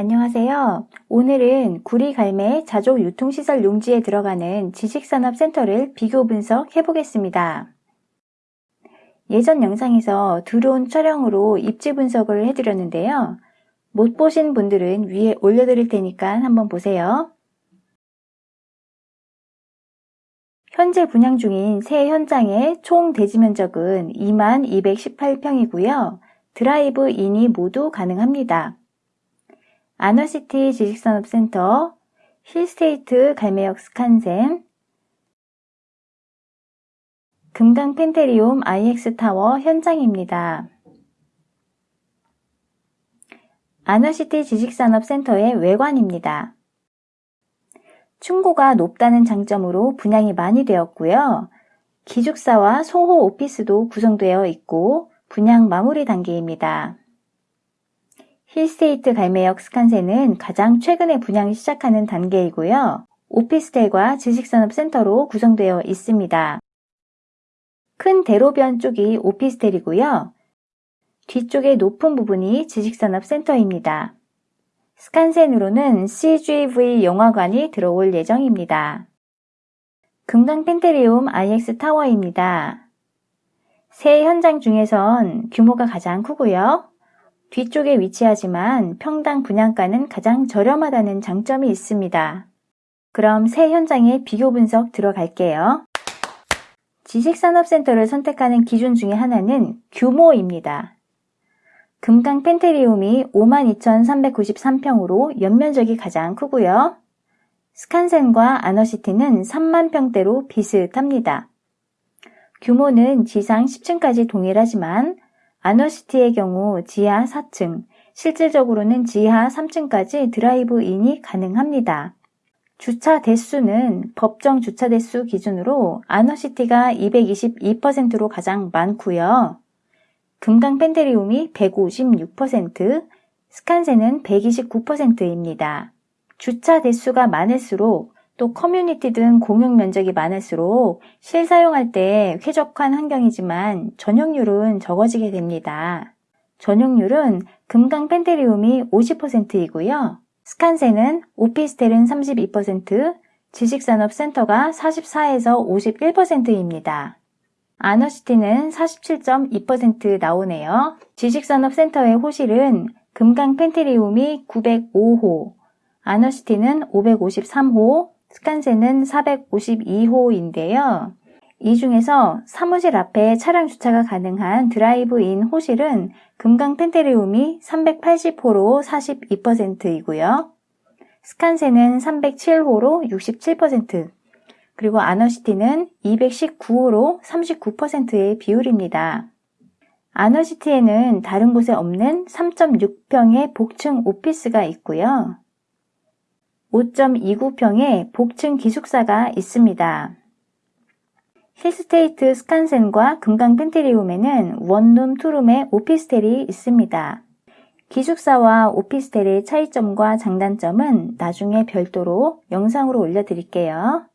안녕하세요. 오늘은 구리갈매 자족 유통시설 용지에 들어가는 지식산업센터를 비교 분석해 보겠습니다. 예전 영상에서 드론 촬영으로 입지 분석을 해드렸는데요. 못 보신 분들은 위에 올려드릴 테니까 한번 보세요. 현재 분양 중인 새 현장의 총 대지 면적은 2218평이고요. 드라이브 인이 모두 가능합니다. 아너시티 지식산업센터, 힐스테이트 갈매역 스칸센, 금강 펜테리움 IX 타워 현장입니다. 아너시티 지식산업센터의 외관입니다. 층고가 높다는 장점으로 분양이 많이 되었고요. 기숙사와 소호 오피스도 구성되어 있고 분양 마무리 단계입니다. 힐스테이트 갈매역 스칸센은 가장 최근에 분양이 시작하는 단계이고요. 오피스텔과 지식산업센터로 구성되어 있습니다. 큰 대로변 쪽이 오피스텔이고요. 뒤쪽의 높은 부분이 지식산업센터입니다. 스칸센으로는 CGV 영화관이 들어올 예정입니다. 금강 펜테리움 IX 타워입니다. 새 현장 중에선 규모가 가장 크고요. 뒤쪽에 위치하지만 평당 분양가는 가장 저렴하다는 장점이 있습니다. 그럼 새 현장의 비교 분석 들어갈게요. 지식산업센터를 선택하는 기준 중에 하나는 규모입니다. 금강 펜테리움이 52,393평으로 연면적이 가장 크고요. 스칸센과 아너시티는 3만 평대로 비슷합니다. 규모는 지상 10층까지 동일하지만 아너시티의 경우 지하 4층, 실질적으로는 지하 3층까지 드라이브인이 가능합니다. 주차 대수는 법정 주차 대수 기준으로 아너시티가 222%로 가장 많고요. 금강 펜테리움이 156%, 스칸센은 129%입니다. 주차 대수가 많을수록 또 커뮤니티 등 공용 면적이 많을수록 실사용할 때 쾌적한 환경이지만 전용률은 적어지게 됩니다. 전용률은 금강 펜테리움이 50%이고요. 스칸센은 오피스텔은 32%, 지식산업센터가 44에서 51%입니다. 아너시티는 47.2% 나오네요. 지식산업센터의 호실은 금강 펜테리움이 905호, 아너시티는 553호, 스칸센은 452호인데요. 이 중에서 사무실 앞에 차량 주차가 가능한 드라이브인 호실은 금강 펜테리움이 380호로 42%이고요. 스칸센은 307호로 67%, 그리고 아너시티는 219호로 39%의 비율입니다. 아너시티에는 다른 곳에 없는 3.6평의 복층 오피스가 있고요. 5.29평의 복층 기숙사가 있습니다. 힐스테이트 스칸센과 금강 펜테리움에는 원룸, 투룸의 오피스텔이 있습니다. 기숙사와 오피스텔의 차이점과 장단점은 나중에 별도로 영상으로 올려드릴게요.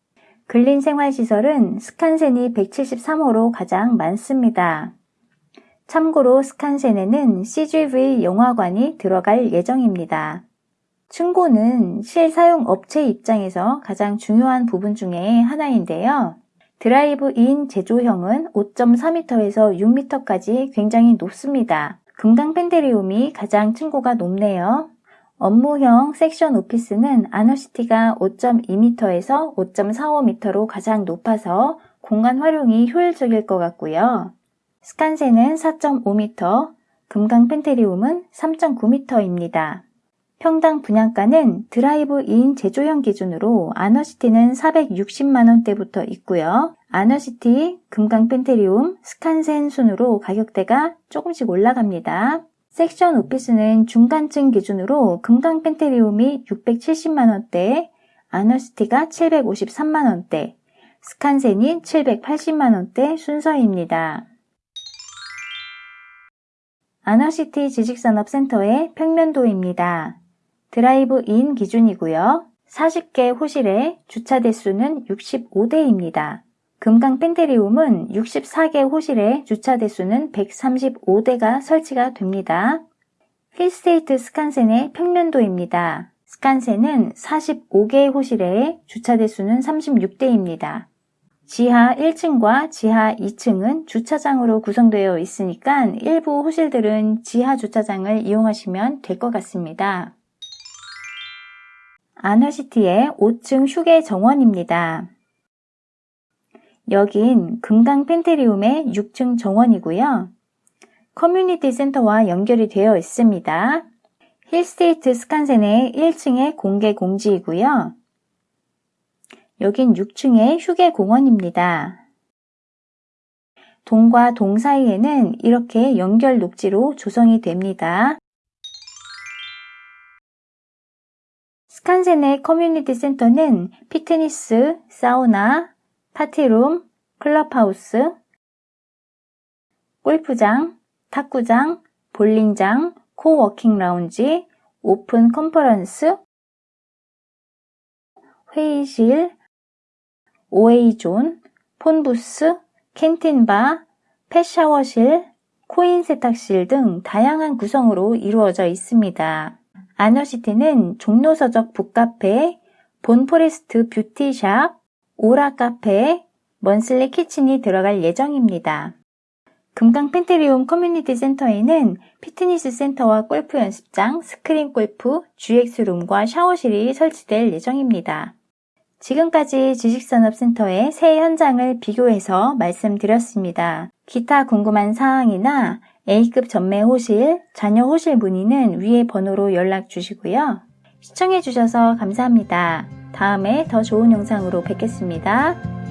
근린 생활시설은 스칸센이 173호로 가장 많습니다. 참고로 스칸센에는 CGV 영화관이 들어갈 예정입니다. 충고는 실사용 업체 입장에서 가장 중요한 부분 중에 하나인데요. 드라이브인 제조형은 5.4m에서 6m까지 굉장히 높습니다. 금강 펜테리움이 가장 층고가 높네요. 업무형 섹션 오피스는 아너시티가 5.2m에서 5.45m로 가장 높아서 공간 활용이 효율적일 것 같고요. 스칸센은 4.5m, 금강 펜테리움은 3.9m입니다. 평당 분양가는 드라이브인 제조형 기준으로 아너시티는 460만원대부터 있고요. 아너시티, 금강 펜테리움, 스칸센 순으로 가격대가 조금씩 올라갑니다. 섹션 오피스는 중간층 기준으로 금강 펜테리움이 670만원대, 아너시티가 753만원대, 스칸센이 780만원대 순서입니다. 아너시티 지식산업센터의 평면도입니다. 드라이브 인 기준이고요. 40개 호실에 주차 대수는 65대입니다. 금강 펜테리움은 64개 호실에 주차 대수는 135대가 설치가 됩니다. 힐스테이트 스칸센의 평면도입니다. 스칸센은 45개의 호실에 주차 대수는 36대입니다. 지하 1층과 지하 2층은 주차장으로 구성되어 있으니까 일부 호실들은 지하 주차장을 이용하시면 될 것 같습니다. 아너시티의 5층 휴게 정원입니다. 여긴 금강 펜테리움의 6층 정원이고요. 커뮤니티 센터와 연결이 되어 있습니다. 힐스테이트 스칸센의 1층의 공개 공지이고요. 여긴 6층의 휴게 공원입니다. 동과 동 사이에는 이렇게 연결 녹지로 조성이 됩니다. 스칸센의 커뮤니티 센터는 피트니스, 사우나, 파티룸, 클럽하우스, 골프장, 탁구장, 볼링장, co-working 라운지, 오픈 컨퍼런스, 회의실, OA존, phone booth, canteen bar, pet샤워실, 코인 세탁실 등 다양한 구성으로 이루어져 있습니다. 아너시티는 종로서적 북카페, 본포레스트 뷰티샵, 오라 카페, 먼슬리 키친이 들어갈 예정입니다. 금강 펜테리움 커뮤니티 센터에는 피트니스 센터와 골프 연습장, 스크린 골프, GX룸과 샤워실이 설치될 예정입니다. 지금까지 지식산업센터의 새 현장을 비교해서 말씀드렸습니다. 기타 궁금한 사항이나 A급 전매 호실, 자녀 호실 문의는 위의 번호로 연락 주시고요. 시청해주셔서 감사합니다. 다음에 더 좋은 영상으로 뵙겠습니다.